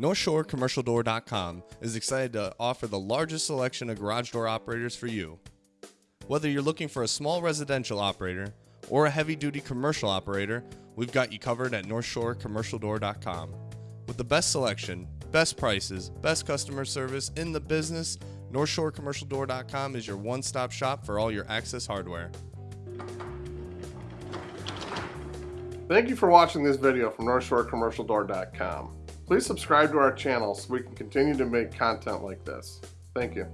NorthshoreCommercialDoor.com is excited to offer the largest selection of garage door operators for you. Whether you're looking for a small residential operator or a heavy duty commercial operator, we've got you covered at NorthshoreCommercialDoor.com. With the best selection, best prices, best customer service in the business, NorthshoreCommercialDoor.com is your one stop shop for all your access hardware. Thank you for watching this video from NorthshoreCommercialDoor.com. Please subscribe to our channel so we can continue to make content like this. Thank you.